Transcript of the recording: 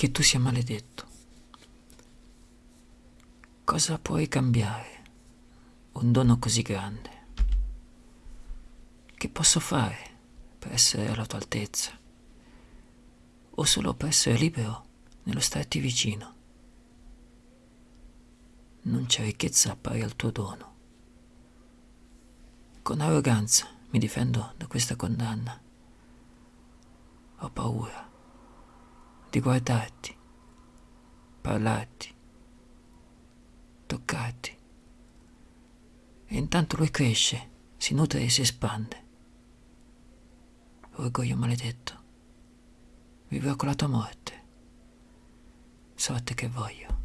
che tu sia maledetto. Cosa puoi cambiare un dono così grande? Che posso fare per essere alla tua altezza? O solo per essere libero nello starti vicino? Non c'è ricchezza pari al tuo dono. Con arroganza mi difendo da questa condanna. Ho paura di guardarti, parlarti, toccarti. E intanto lui cresce, si nutre e si espande. Orgoglio maledetto, vivrò con la tua morte, sorte che voglio.